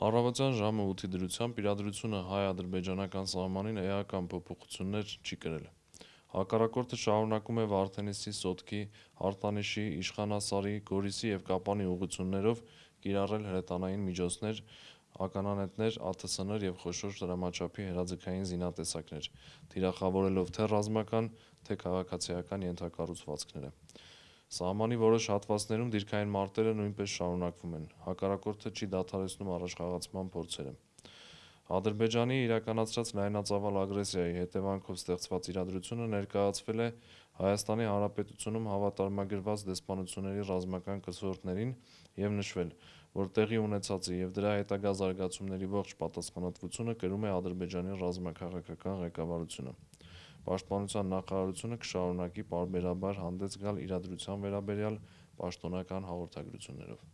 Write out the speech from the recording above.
Առավոտյան ժամը 8-ի դրությամբ իրադրությունը հայ-ադրբեջանական սահմանին էական փոփոխություններ չի կրել։ Հակառակորդը շարունակում է Վարդենիսի, Սոտքի, Հարտանիշի, Իշխանասարի, Գորիսի և Կապանի ուղղություններով կիրառել հրետանային միջոցներ, ականանետեր, ԱԹՍ-ներ և խոշոր դրամաչափի հեռաձգային զինատեսակներ՝ թիրախավորելով թե՛ ռազմական, թե՛ քաղաքացիական ենթակառուցվածքները։ Սահմանի որոշ հատվածներում դիրքային մարտերը նույնպես շարունակվում են, հակառակորդը չի դադարեցնում առաջխաղացման փորձերը։ Ադրբեջանի իրականացրած լայնածավալ ագրեսիայի հետևանքով ստեղծված իրադրությունը ներկայացվել է ՀՀ-ում հավատարմագրված դեսպանությունների ռազմական կցորդներին և նշվել, որ տեղի ունեցածի և դրա հետագա զարգացումների ողջ պատասխանատվությունը կրում է Ադրբեջանի ռազմաքաղաքական ղեկավարությունը։ Պաշտպանության նախարարությունը կշարունակի պարբերաբար հանդես գալ իրադրության վերաբերյալ պաշտոնական հաղորդագրություններով։